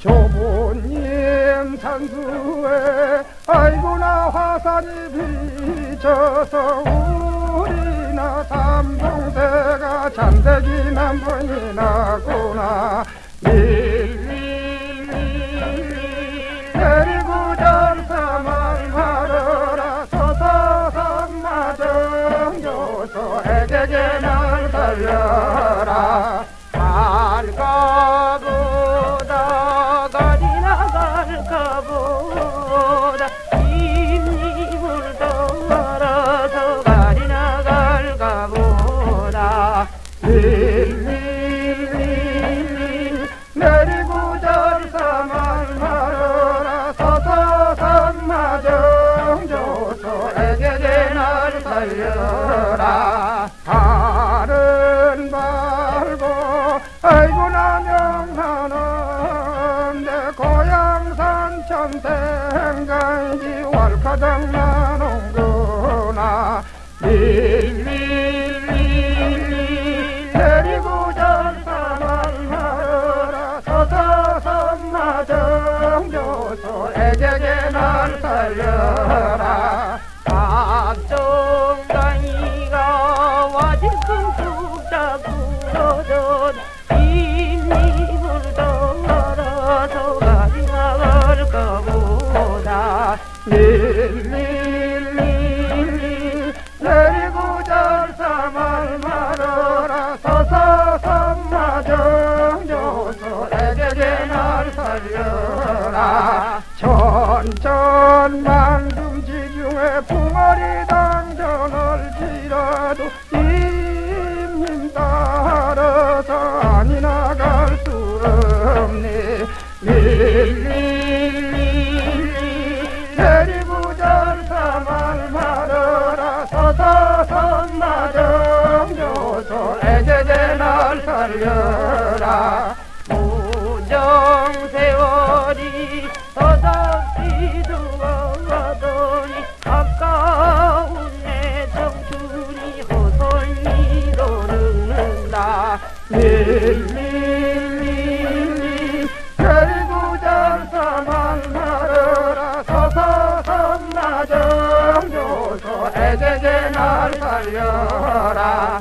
조부님 산수에 아이고나 화살이 비쳐서 우리나 삼동새가 잠들기 남분이 나구나 날 살려라. 갈까보다 가리나 갈까보다 입입을 떨어서 가리나 갈까보다. 밀밀밀밀 내리고 절사만 말어라 서서성마 정조소에게 날 살려라 산천 생강지 월카장 나는구나. 밀밀밀밀 내리고 절사만 말어라 서서성마 정조소에게 날 살려라 밀밀밀밀 내리고 절사말 말어라 서서성마 정조소에게 날 살려라 천천만금 지중에 붕어리 당전을 지라도 임님 따라서 아니 나갈 수 없네 밀밀 날 살려라. 무정세월이 서석지도 가더니 아까운 내 청춘이 허설미로 늙는다. 밀밀밀밀 결국 절사만 말어라. 서서성마 정조소에게 날 살려라